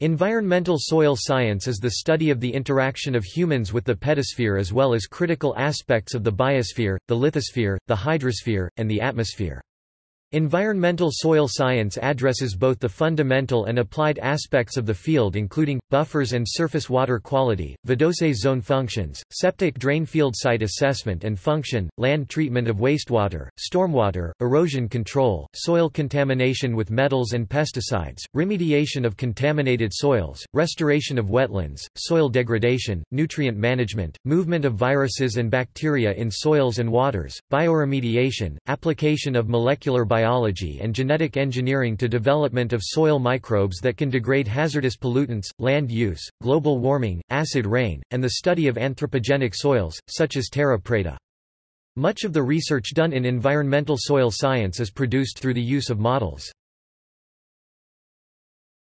Environmental soil science is the study of the interaction of humans with the pedosphere as well as critical aspects of the biosphere, the lithosphere, the hydrosphere, and the atmosphere. Environmental soil science addresses both the fundamental and applied aspects of the field including, buffers and surface water quality, vadose zone functions, septic drain field site assessment and function, land treatment of wastewater, stormwater, erosion control, soil contamination with metals and pesticides, remediation of contaminated soils, restoration of wetlands, soil degradation, nutrient management, movement of viruses and bacteria in soils and waters, bioremediation, application of molecular biology and genetic engineering to development of soil microbes that can degrade hazardous pollutants, land use, global warming, acid rain, and the study of anthropogenic soils, such as terra preta. Much of the research done in environmental soil science is produced through the use of models.